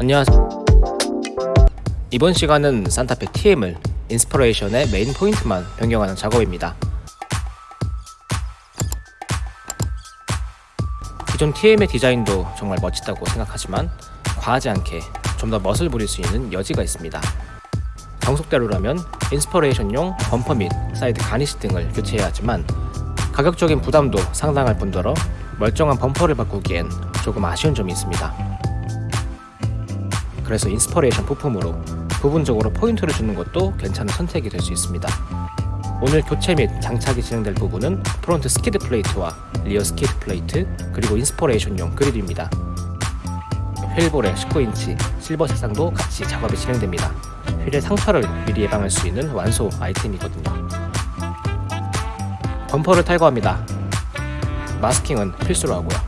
안녕하세요. 이번 시간은 산타페 TM을 Inspiration의 main point만 변경하는 작업입니다. 기존 TM의 디자인도 정말 멋지다고 생각하지만 과하지 않게 좀 더 멋을 부릴 수 있는 여지가 있습니다. 정석대로라면 Inspiration용 범퍼 및 사이드 garnish 등을 교체해야 하지만 가격적인 부담도 상당할 뿐더러 멀쩡한 범퍼를 바꾸기엔 조금 아쉬운 점이 있습니다 그래서 Inspiration 부품으로 부분적으로 포인트를 주는 것도 괜찮은 선택이 될 수 있습니다. 오늘 교체 및 장착이 진행될 부분은 front skid plate와 rear skid plate 그리고 Inspiration용 그릴입니다. 휠보드 19인치 실버 색상도 같이 작업이 진행됩니다. 휠의 상처를 미리 예방할 수 있는 완소 아이템이거든요. 범퍼를 탈거합니다. 마스킹은 필수로 하고요.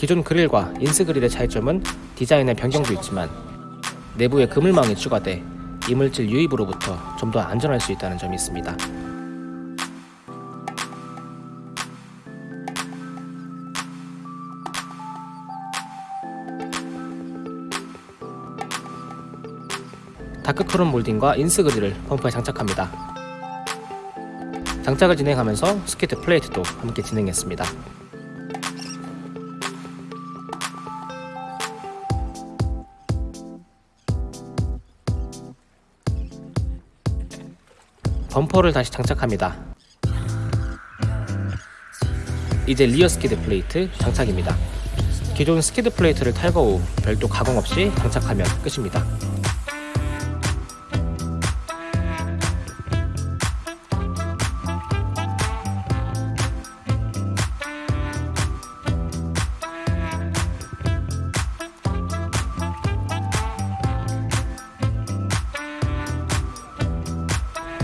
기존 그릴과 인스 그릴의 차이점은 디자인의 변경도 있지만 내부에 그물망이 추가돼 이물질 유입으로부터 좀 더 안전할 수 있다는 점이 있습니다. dark chrome 몰딩과 인스 그릴을 범퍼에 장착합니다. 장착을 진행하면서 skid plate도 함께 진행했습니다. 범퍼를 다시 장착합니다. 이제 rear skid plate 장착입니다. 기존 skid plate를 탈거 후 별도 가공 없이 장착하면 끝입니다.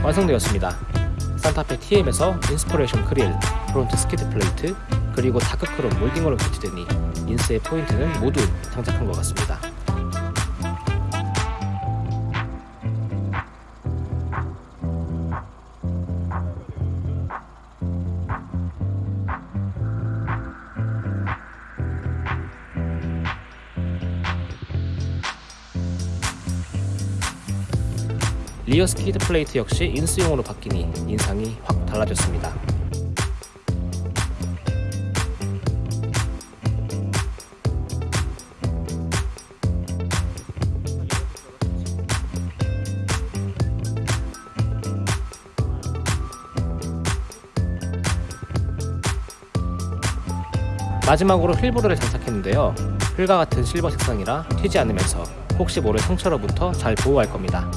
완성되었습니다. 산타페 TM에서 Inspiration 그릴, front skid plate, 그리고 dark chrome 몰딩으로 교체되니 인스의 포인트는 모두 장착한 것 같습니다. rear skid plate 역시 인스용으로 바뀌니 인상이 확 달라졌습니다. 마지막으로 휠보드를 장착했는데요. 휠과 같은 실버 색상이라 튀지 않으면서 혹시 모를 상처로부터 잘 보호할 겁니다.